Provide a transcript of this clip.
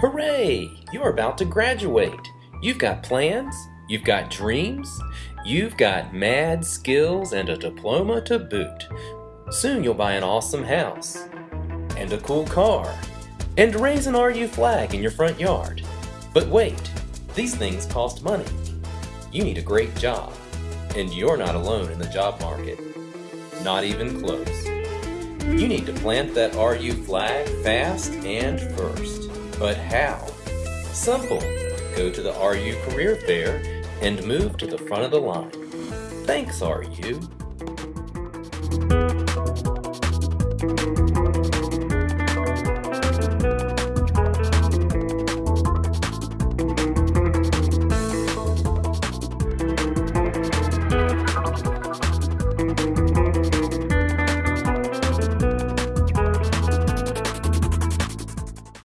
Hooray! You're about to graduate. You've got plans, you've got dreams, you've got mad skills and a diploma to boot. Soon you'll buy an awesome house, and a cool car, and raise an RU flag in your front yard. But wait, these things cost money. You need a great job, and you're not alone in the job market. Not even close. You need to plant that RU flag fast and first. But how? Simple. Go to the RU Career Fair and move to the front of the line. Thanks, RU.